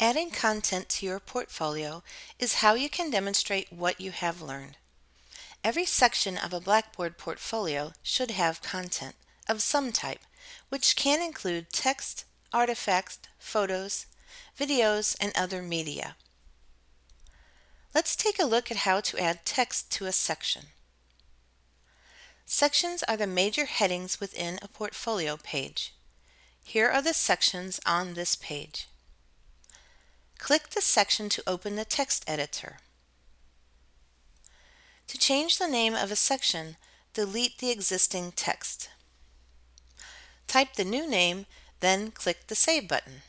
Adding content to your portfolio is how you can demonstrate what you have learned. Every section of a Blackboard portfolio should have content of some type, which can include text, artifacts, photos, videos, and other media. Let's take a look at how to add text to a section. Sections are the major headings within a portfolio page. Here are the sections on this page. Click the section to open the text editor. To change the name of a section, delete the existing text. Type the new name, then click the Save button.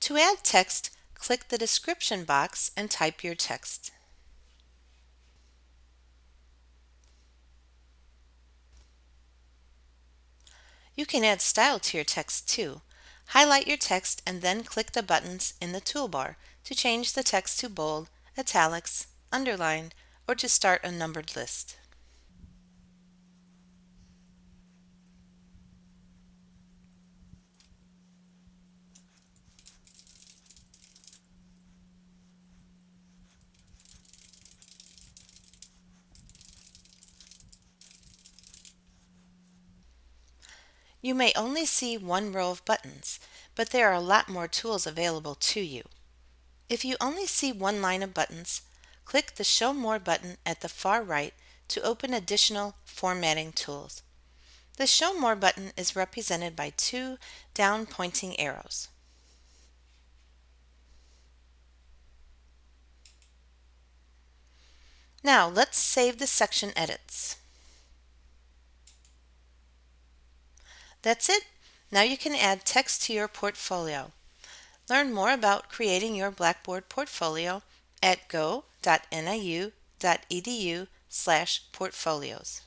To add text, click the description box and type your text. You can add style to your text too. Highlight your text and then click the buttons in the toolbar to change the text to bold, italics, underlined, or to start a numbered list. You may only see one row of buttons, but there are a lot more tools available to you. If you only see one line of buttons, click the Show More button at the far right to open additional formatting tools. The Show More button is represented by two down pointing arrows. Now let's save the section edits. That's it. Now you can add text to your portfolio. Learn more about creating your Blackboard portfolio at go.niu.edu slash portfolios.